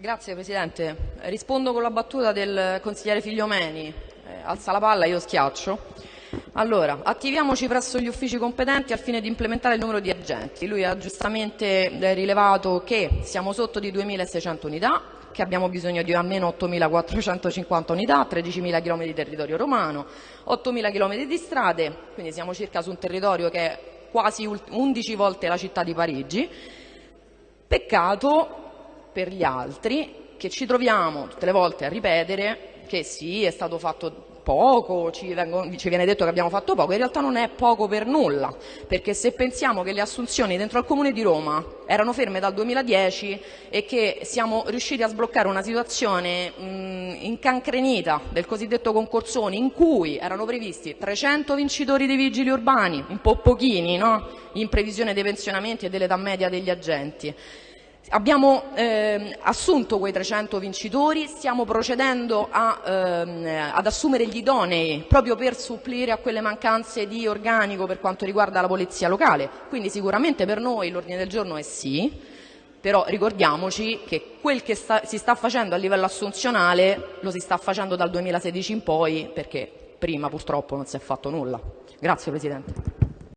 Grazie Presidente. Rispondo con la battuta del consigliere Figliomeni. Eh, alza la palla, io schiaccio. Allora, attiviamoci presso gli uffici competenti al fine di implementare il numero di agenti. Lui ha giustamente eh, rilevato che siamo sotto di 2.600 unità, che abbiamo bisogno di almeno 8.450 unità, 13.000 km di territorio romano, 8.000 km di strade, quindi siamo circa su un territorio che è quasi 11 volte la città di Parigi. Peccato per gli altri che ci troviamo tutte le volte a ripetere che sì, è stato fatto poco, ci, vengono, ci, viene detto che abbiamo fatto poco, in realtà non è poco per nulla, perché se pensiamo che le assunzioni dentro al Comune di Roma erano ferme dal 2010 e che siamo riusciti a sbloccare una situazione mh, incancrenita del cosiddetto concorsone in cui erano previsti 300 vincitori di vigili urbani, un po' pochini, no? in previsione dei pensionamenti e dell'età media degli agenti, Abbiamo eh, assunto quei 300 vincitori, stiamo procedendo a, ehm, ad assumere gli idonei proprio per supplire a quelle mancanze di organico per quanto riguarda la polizia locale. Quindi sicuramente per noi l'ordine del giorno è sì, però ricordiamoci che quel che sta, si sta facendo a livello assunzionale lo si sta facendo dal 2016 in poi perché prima purtroppo non si è fatto nulla. Grazie Presidente.